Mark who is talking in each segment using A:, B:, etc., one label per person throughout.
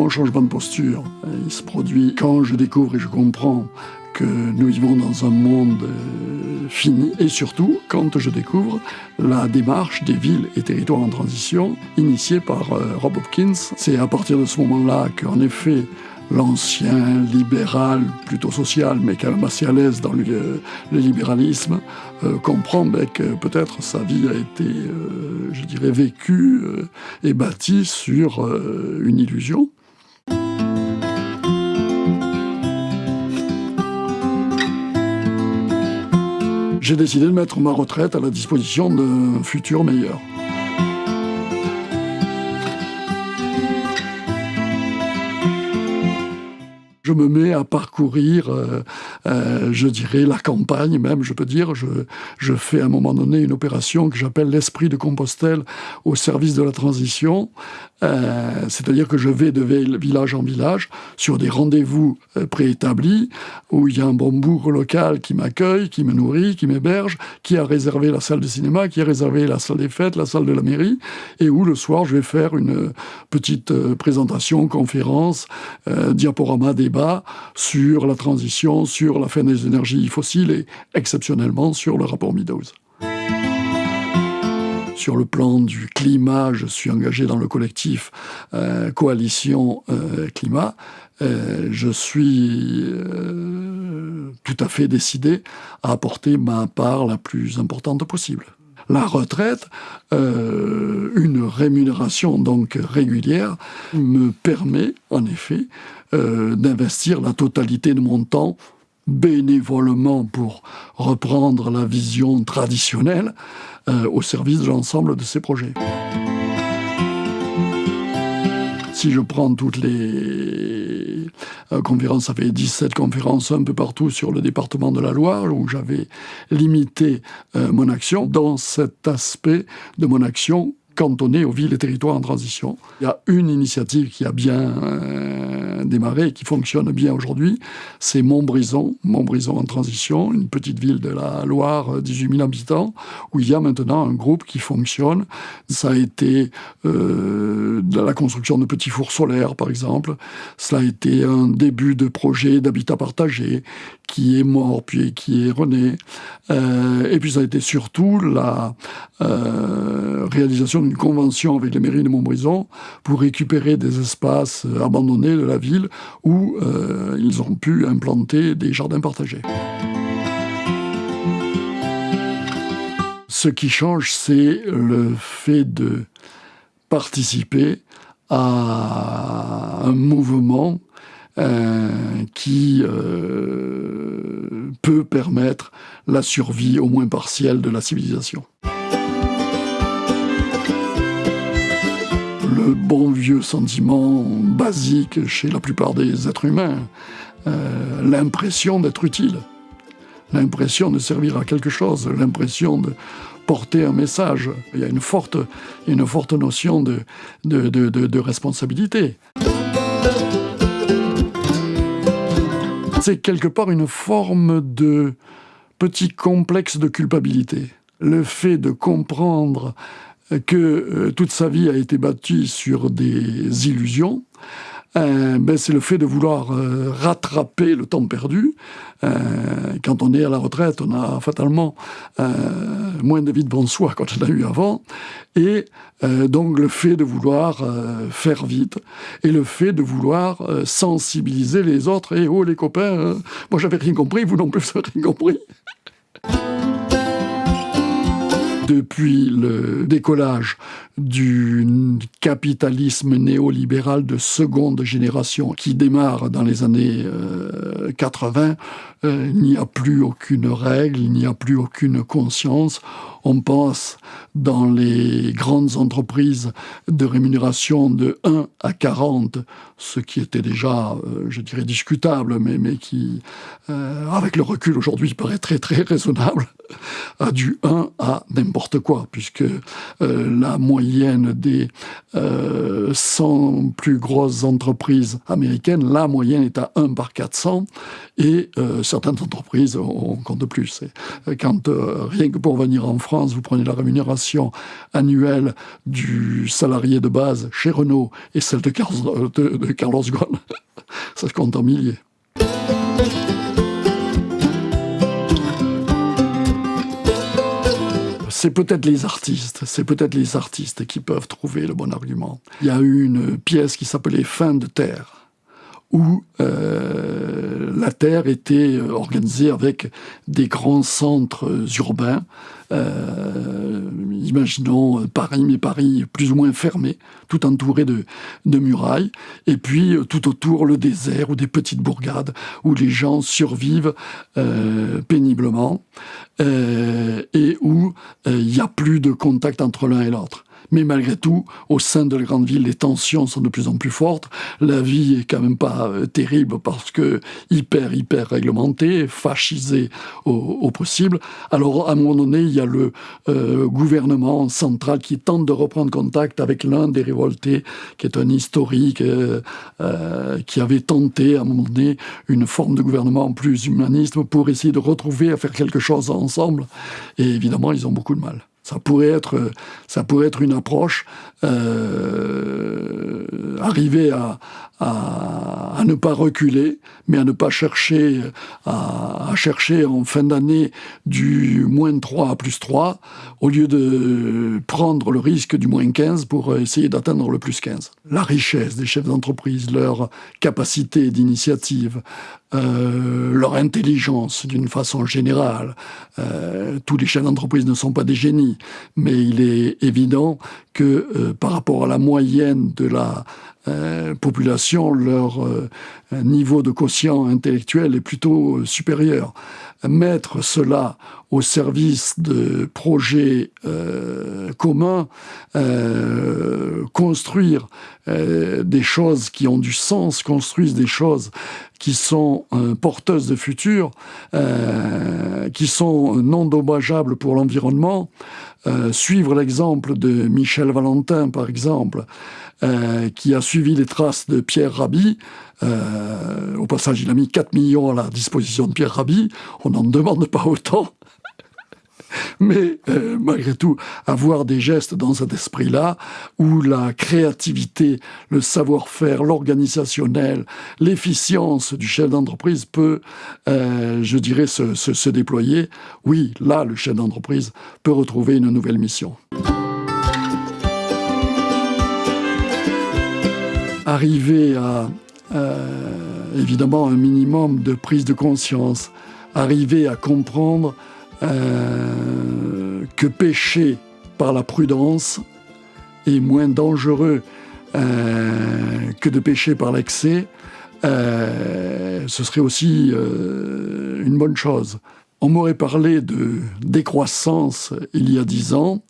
A: Mon changement de posture, il se produit quand je découvre et je comprends que nous vivons dans un monde euh, fini et surtout quand je découvre la démarche des villes et territoires en transition initiée par euh, Rob Hopkins. C'est à partir de ce moment-là qu'en effet l'ancien libéral, plutôt social, mais quand même assez à l'aise dans le, libéralisme, euh, comprend ben, que peut-être sa vie a été, je dirais, vécue et bâtie sur une illusion. J'ai décidé de mettre ma retraite à la disposition d'un futur meilleur. Je me mets à parcourir, euh, euh, je dirais, la campagne même, je peux dire. Je, je fais à un moment donné une opération que j'appelle l'esprit de Compostelle au service de la transition. Euh, c'est-à-dire que je vais de village en village sur des rendez-vous préétablis où il y a un bon bourg local qui m'accueille, qui me nourrit, qui m'héberge, qui a réservé la salle de cinéma, qui a réservé la salle des fêtes, la salle de la mairie, et où le soir je vais faire une petite présentation, conférence, diaporama, débat sur la transition, sur la fin des énergies fossiles et exceptionnellement sur le rapport Meadows. Sur le plan du climat, je suis engagé dans le collectif euh, Coalition euh, Climat. Euh, je suis tout à fait décidé à apporter ma part la plus importante possible la retraite, une rémunération donc régulière, me permet en effet euh, d'investir la totalité de mon temps bénévolement pour reprendre la vision traditionnelle euh, au service de l'ensemble de ces projets. Si je prends toutes les euh, conférences, ça fait 17 conférences un peu partout sur le département de la Loire, où j'avais limité mon action. Dans cet aspect de mon action, cantonné aux villes et territoires en transition. Il y a une initiative qui a bien euh, qui fonctionne bien aujourd'hui, c'est Montbrison, Montbrison en transition, une petite ville de la Loire, 18 euh, 000 habitants, où il y a maintenant un groupe qui fonctionne. Ça a été euh, la construction de petits fours solaires, par exemple. Cela a été un début de projet d'habitat partagé qui est mort, puis qui est rené. et puis ça a été surtout la réalisation d'une convention avec les mairies de Montbrison pour récupérer des espaces euh, abandonnés de la ville où euh, ils ont pu implanter des jardins partagés. Ce qui change, c'est le fait de participer à un mouvement euh, qui peut permettre la survie au moins partielle de la civilisation. le bon vieux sentiment basique chez la plupart des êtres humains, euh, l'impression d'être utile, l'impression de servir à quelque chose, l'impression de porter un message. Il y a une forte, une forte notion de, de, de responsabilité. C'est quelque part une forme de petit complexe de culpabilité. Le fait de comprendre que euh, toute sa vie a été bâtie sur des illusions, euh, ben c'est le fait de vouloir euh, rattraper le temps perdu. quand on est à la retraite, on a fatalement moins de vie devant soi quand on a eu avant. Et donc le fait de vouloir faire vite et le fait de vouloir sensibiliser les autres. Et oh les copains, moi j'avais rien compris, vous non plus vous avez rien compris depuis le décollage du capitalisme néolibéral de seconde génération qui démarre dans les années 80, euh, euh, il n'y a plus aucune règle, il n'y a plus aucune conscience. On pense dans les grandes entreprises de rémunération de 1 à 40, ce qui était déjà, euh, je dirais, discutable, mais, mais qui, avec le recul aujourd'hui, paraît très très raisonnable, a du 1 à n'importe quoi, puisque la moyenne moyenne des 100 euh, plus grosses entreprises américaines, la moyenne est à 1 par 400 et euh, certaines entreprises, on compte plus. Quand euh, rien que pour venir en France, vous prenez la rémunération annuelle du salarié de base chez Renault et celle de Carlos, Ghosn, ça compte en milliers. C'est peut-être les artistes, c'est peut-être les artistes qui peuvent trouver le bon argument. Il y a eu une pièce qui s'appelait Fin de terre où euh, la Terre était euh, organisée avec des grands centres urbains. Euh, imaginons Paris, mais Paris plus ou moins fermé, tout entouré de, de murailles, et puis tout autour le désert ou des petites bourgades où les gens survivent péniblement et où il n'y a plus de contact entre l'un et l'autre. Mais malgré tout, au sein de la grande ville, les tensions sont de plus en plus fortes. La vie est quand même pas euh, terrible parce que hyper, hyper réglementée, fascisée au, possible. Alors, à un moment donné, il y a le euh, gouvernement central qui tente de reprendre contact avec l'un des révoltés, qui est un historique, euh, qui avait tenté, à un moment donné, une forme de gouvernement plus humaniste pour essayer de retrouver, à faire quelque chose ensemble. Et évidemment, ils ont beaucoup de mal. Ça pourrait être, ça pourrait être une approche, euh, arriver à, à, ne pas reculer, mais à ne pas chercher, à, chercher en fin d'année du moins 3 à plus 3, au lieu de prendre le risque du moins 15 pour essayer d'atteindre le plus 15. La richesse des chefs d'entreprise, leur capacité d'initiative, euh, leur intelligence d'une façon générale. Euh, tous les chefs d'entreprise ne sont pas des génies, mais il est évident que euh, par rapport à la moyenne de la euh, population, leur euh, niveau de quotient intellectuel est plutôt euh, supérieur. Mettre cela au service de projets communs, construire des choses qui ont du sens, construire des choses qui sont porteuses de futur, qui sont non dommageables pour l'environnement, suivre l'exemple de Michel Valentin, par exemple, euh, qui a suivi les traces de Pierre Rabhi. Euh, au passage, il a mis 4 millions à la disposition de Pierre Rabhi. On n'en demande pas autant. Mais euh, malgré tout, avoir des gestes dans cet esprit-là, où la créativité, le savoir-faire, l'organisationnel, l'efficience du chef d'entreprise peut, je dirais, se, se déployer, oui, là, le chef d'entreprise peut retrouver une nouvelle mission. Arriver à évidemment un minimum de prise de conscience, arriver à comprendre euh, que pécher par la prudence est moins dangereux euh, que de pécher par l'excès, euh, ce serait aussi une bonne chose. On m'aurait parlé de décroissance il y a dix ans,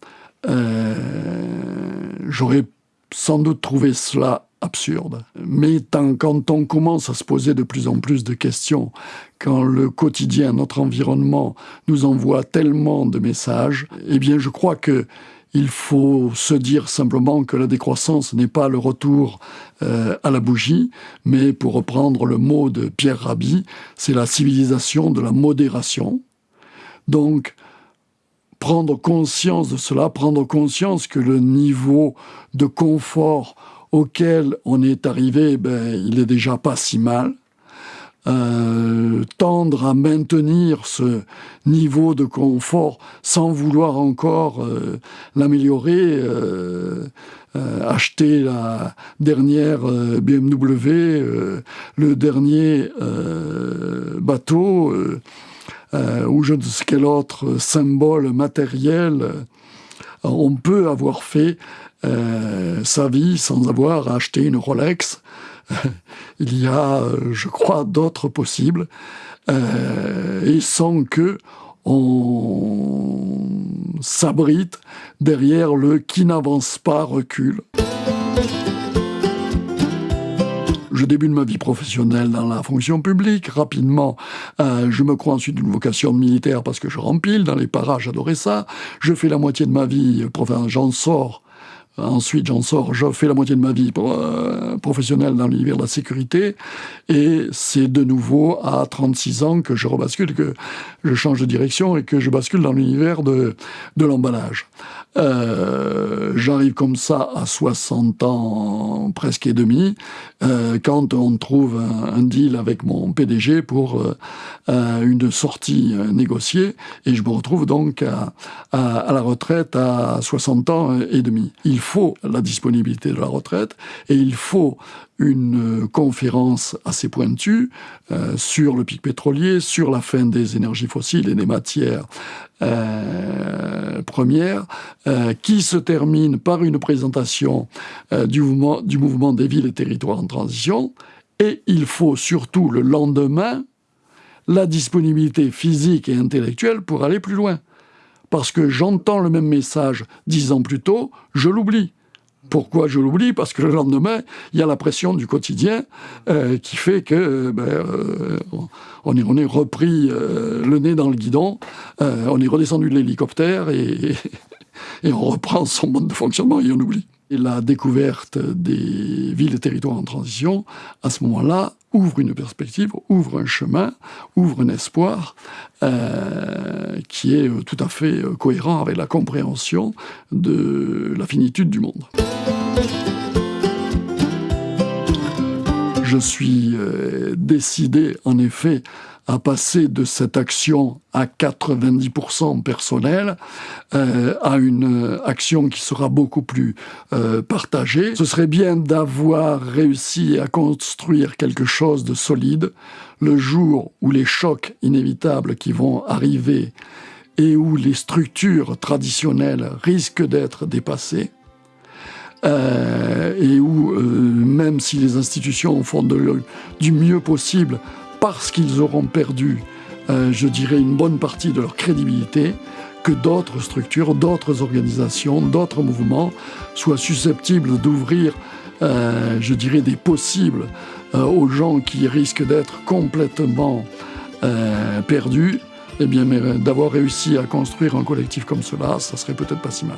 A: j'aurais sans doute trouvé cela absurde. Mais quand on commence à se poser de plus en plus de questions, quand le quotidien, notre environnement nous envoie tellement de messages, eh bien je crois que il faut se dire simplement que la décroissance n'est pas le retour euh, à la bougie, mais pour reprendre le mot de Pierre Rabhi, c'est la civilisation de la modération. Donc, prendre conscience de cela, prendre conscience que le niveau de confort auquel on est arrivé, ben, il est déjà pas si mal. Euh, tendre à maintenir ce niveau de confort sans vouloir encore euh, l'améliorer, euh, acheter la dernière BMW, le dernier bateau, ou je ne sais quel autre symbole matériel, on peut avoir fait euh, sa vie sans avoir acheté une Rolex. Il y a, je crois, d'autres possibles, euh, et sans que on s'abrite derrière le qui n'avance pas recule. Je débute ma vie professionnelle dans la fonction publique. Rapidement, euh, je me crois ensuite d'une vocation militaire parce que je rempile dans les parages, j'adorais ça. Je fais la moitié de ma vie, j'en sors Ensuite, j'en sors, je fais la moitié de ma vie euh, professionnelle dans l'univers de la sécurité. Et c'est de nouveau à 36 ans que je rebascule, que je change de direction et que je bascule dans l'univers de, de l'emballage. Euh, J'arrive comme ça à 60 ans presque et demi, euh, quand on trouve un, deal avec mon PDG pour une sortie négociée, et je me retrouve donc à, à, la retraite à 60 ans et demi. Il la disponibilité de la retraite, et il faut une conférence assez pointue euh, sur le pic pétrolier, sur la fin des énergies fossiles et des matières euh, premières, euh, qui se termine par une présentation euh, du mouvement des villes et territoires en transition. Et il faut surtout le lendemain la disponibilité physique et intellectuelle pour aller plus loin. Parce que j'entends le même message dix ans plus tôt, je l'oublie. Pourquoi je l'oublie? Parce que le lendemain, il y a la pression du quotidien euh, qui fait que euh, ben, euh, on, est, repris le nez dans le guidon, on est redescendu de l'hélicoptère et, et on reprend son mode de fonctionnement et on oublie. Et la découverte des villes et territoires en transition, à ce moment-là, ouvre une perspective, ouvre un chemin, ouvre un espoir euh, qui est tout à fait cohérent avec la compréhension de la finitude du monde. Je suis euh, décidé, en effet, à passer de cette action à 90% personnelle euh, à une action qui sera beaucoup plus euh, partagée. Ce serait bien d'avoir réussi à construire quelque chose de solide le jour où les chocs inévitables qui vont arriver et où les structures traditionnelles risquent d'être dépassées, euh, et où, euh, même si les institutions font du mieux possible parce qu'ils auront perdu, euh, je dirais, une bonne partie de leur crédibilité, que d'autres structures, d'autres organisations, d'autres mouvements soient susceptibles d'ouvrir, je dirais, des possibles aux gens qui risquent d'être complètement perdus. Eh bien, d'avoir réussi à construire un collectif comme cela, ça serait peut-être pas si mal.